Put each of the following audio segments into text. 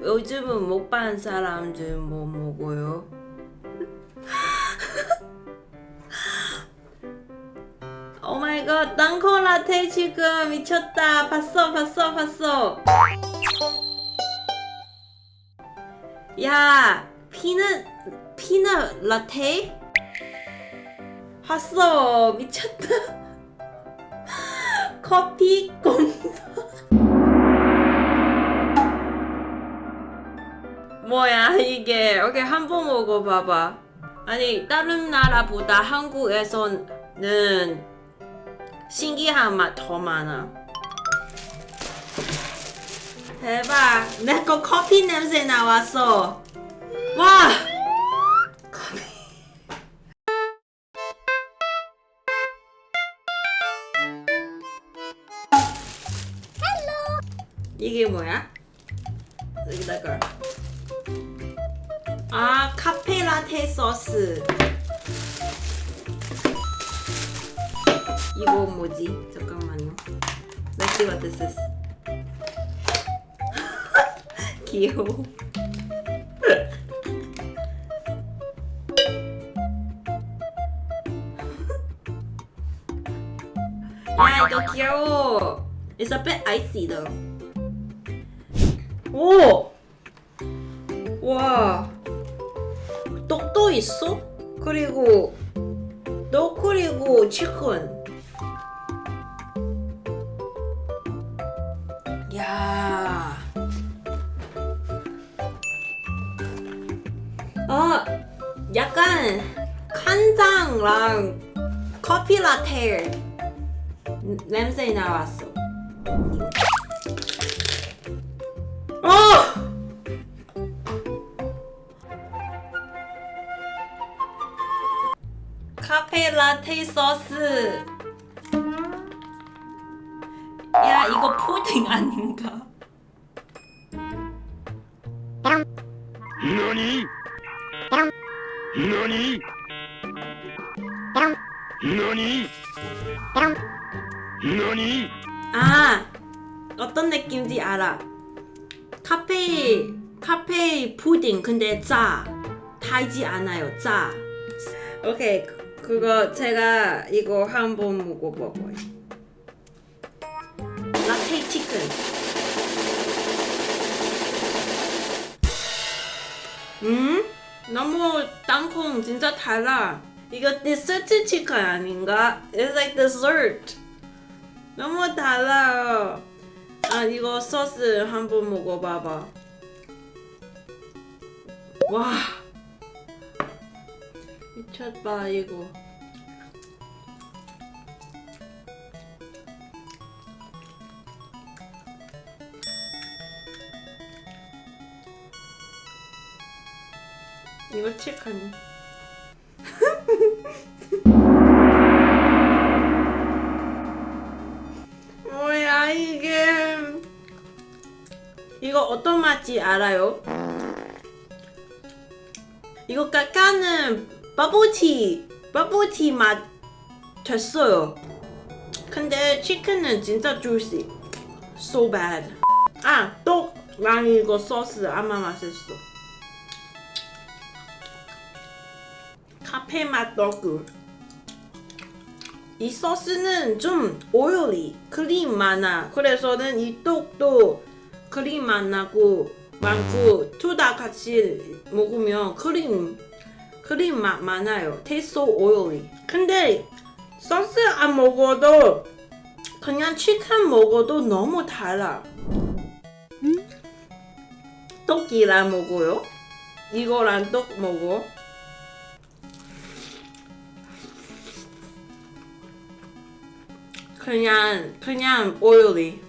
요즘은 못반 사람들 뭐 먹어요? oh my god 땅콩 라떼 지금 미쳤다 봤어 봤어 봤어 야 peanut peanut 라떼? 봤어 미쳤다 커피 이게 오케이 한번 먹어봐봐. 아니 다른 나라보다 한국에서는 신기한 맛 더 많아. 대박. 내 거 커피 냄새 나왔어. 와! 커피. 이게 뭐야? 여기다가 아 카페 라테 소스 이거 뭐지? 잠깐만요 Let's what this is 귀여워 야 이거 귀여워 It's a bit icy though 오! 와 떡도 있어? 그리고 너 그리고 치킨 야. 어, 약간 간장랑 커피 라테 냄새 나왔어. 어! 라테이 소스 야 이거 푸딩 아닌가? 너니? 너니? 너니? 너니? 아 어떤 느낌인지 알아 카페 카페 푸딩 근데 짜 타지 않아요 짜 오케이 그- 그거 제가 이거 한번 먹어봐봐요. 라테 치킨. 음? 너무 땅콩 진짜 달라. 이거 디저트 치킨 아닌가? It's like dessert. 너무 달라요. 아 이거 소스 한번 먹어봐봐. 와 미쳤다 이거. 이거 치킨. 뭐야 이게 이거 어떤 맛인지 알아요? 이거 까까는 버블티 버블티 맛 됐어요. 근데 치킨은 진짜 주시 so bad. 아 떡랑 이거 소스 아마 맛있어. 카페 맛 떡을 이 소스는 좀 oily 크림 많아. 그래서는 이 떡도 크림 많고 많고 둘 다 같이 먹으면 크림 크림 맛 많아요. taste oily 근데 소스 안 먹어도 그냥 치킨 먹어도 너무 달아. 떡이랑 먹어요? 이거랑 떡 먹어. 그냥 그냥 오일이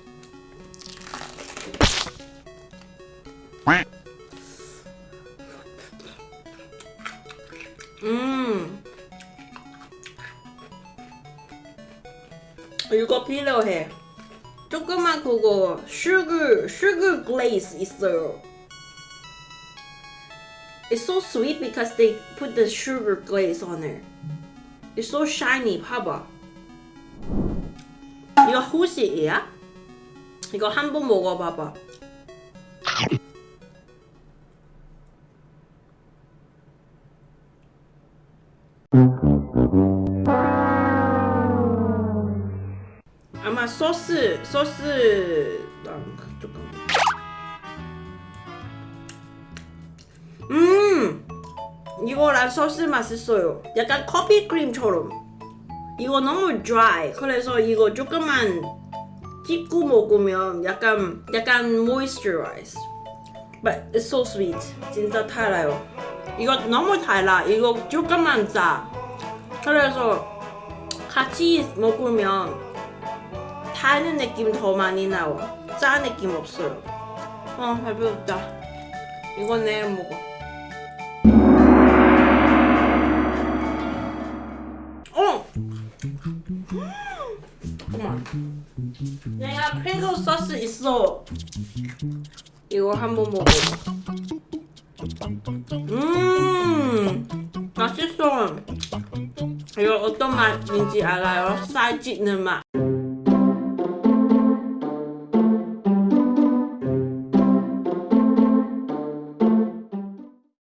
음 이거 필요해 조그만 그거 sugar glaze 있어요 It's so sweet because they put the sugar glaze on it It's so shiny 봐봐 이거 호시이야? 이거 한 번 먹어봐봐 아마 소스 소스 조금 음! 이거랑 소스 맛있어요. 약간 커피 크림처럼. 이거 너무 dry. 그래서 이거 조금만 찍고 먹으면 약간 약간 moisturize but it's so sweet. 진짜 달아요. 이거 너무 달아. 이거 조금만 짜. 그래서 같이 먹으면 타는 느낌 더 많이 나와. 짜 느낌 없어요. 어, 배부르다. 이거 내일 먹어. 어! 잠깐만. 내가 핑크 소스 있어. 이거 한번 먹어. 음, 맛있어. 이거 어떤 맛인지 알아요? 쌀 찢는 맛.